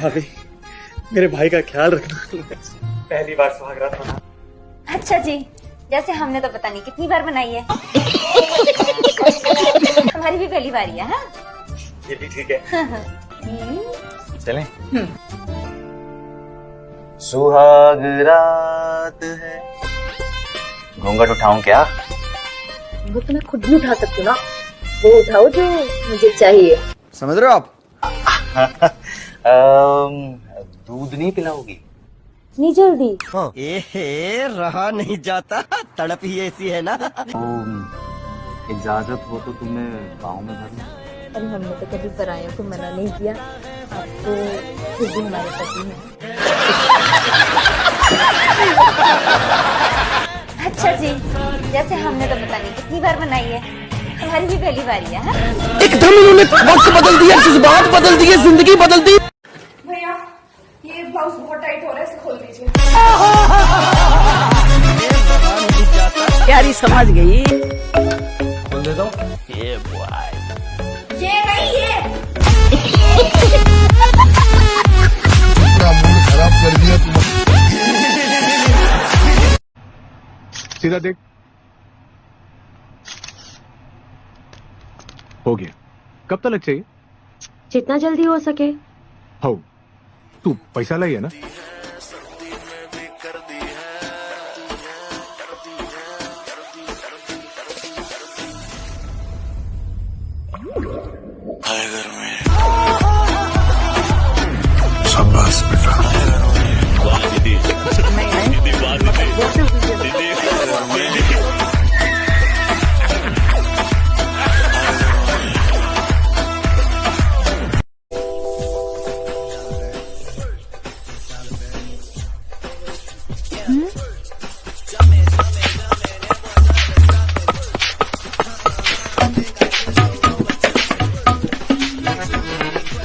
भाभी मेरे भाई का ख्याल रखना। पहली बार सुहाग रात मना। अच्छा जी जैसे हमने तो पता नहीं कितनी बार बनाई है। हमारी भी पहली बारी है हाँ? ये भी ठीक है। चलें। सुहाग रात है। घूंघट उठाऊं क्या? वो तो मैं खुद भी उठा सकती हूँ ना। वो उठाओ जो मुझे चाहिए। समझ रहे हो आप? दूध नहीं पिलाओगी? नहीं जल्दी। ए रहा नहीं जाता। तड़प ही ऐसी है ना। तो इजाज़त हो तो तुम्हें गाँव में भर अरे हमने तो कभी परायों को मना नहीं किया। अब तो खुद भी हमारे पति हैं। अच्छा जी जैसे हमने तो पता नहीं कितनी बार बनाई है? पहली बारी है हाँ? एकदम इन्होंने वक्त बदल दिया जज्बात बदल दिए ज़िंदगी बदल दी। भैया ये ब्लाउज बहुत टाइट हो रहा है इसे खोल दीजिए। प्यारी समझ गई। ये नहीं ये। पूरा मूड खराब कर दिया तुम सीधा देख। हो गया। कब तक चाहिए? जितना जल्दी हो सके। हो। तू पैसा लाई है ना? शाबाश बेटा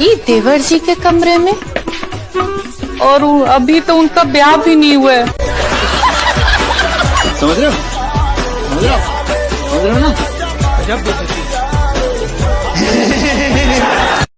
ये देवर जी के कमरे में? और अभी तो उनका ब्याह भी नहीं हुआ है। समझ रहे हो? समझ रहे हो? समझ रहे हो ना?